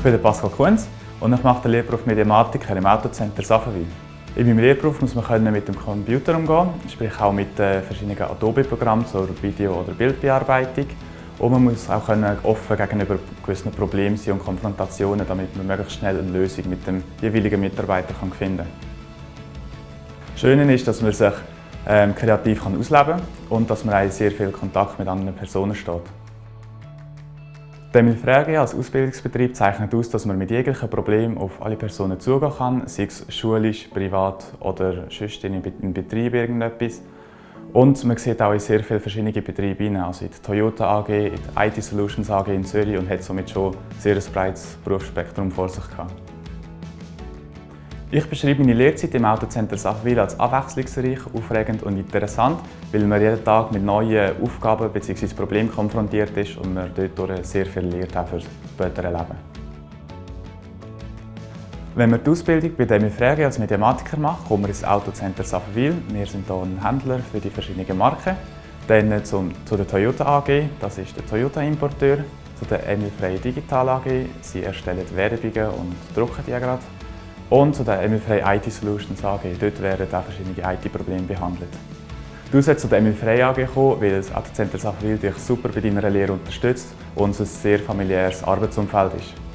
Ich bin Pascal Kunz und ich mache den Lehrberuf Mediamatiker im Autocenter Safenwil. In meinem Lehrberuf muss man mit dem Computer umgehen, sprich auch mit verschiedenen Adobe-Programmen zur Video- oder Bildbearbeitung. Und man muss auch offen gegenüber gewissen Problemen sein und Konfrontationen, damit man möglichst schnell eine Lösung mit dem jeweiligen Mitarbeiter finden kann. Das Schöne ist, dass man sich ähm, kreativ ausleben kann und dass man auch sehr viel Kontakt mit anderen Personen steht. Der Milfrage als Ausbildungsbetrieb zeichnet aus, dass man mit jeglichen Problemen auf alle Personen zugehen kann, sei es schulisch, privat oder sonst in Betrieb irgendetwas. Und man sieht auch in sehr viele verschiedene Betriebe hinein, also in die Toyota AG, in die IT Solutions AG in Zürich und hat somit schon ein sehr breites Berufsspektrum vor sich gehabt. Ich beschreibe meine Lehrzeit im Autocenter Sachwil als abwechslungsreich, aufregend und interessant, weil man jeden Tag mit neuen Aufgaben bzw. Problemen konfrontiert ist und man dadurch sehr viel lernt für das spätere Leben. Wenn man die Ausbildung bei Emil Frege als Mediamatiker macht, kommt man ins Autocenter Safenwil. Wir sind hier ein Händler für die verschiedenen Marken. Dann zum, zu der Toyota AG, das ist der Toyota-Importeur. Zu der Emil Frey Digital AG, sie erstellen Werbungen und drucken die gerade. Und zu der Emilfrey IT Solutions AG. Dort werden auch verschiedene IT-Probleme behandelt. Du sollst zu der Emilfrey AG kommen, weil das AT-Center Sachwil dich super bei deiner Lehre unterstützt und es ein sehr familiäres Arbeitsumfeld ist.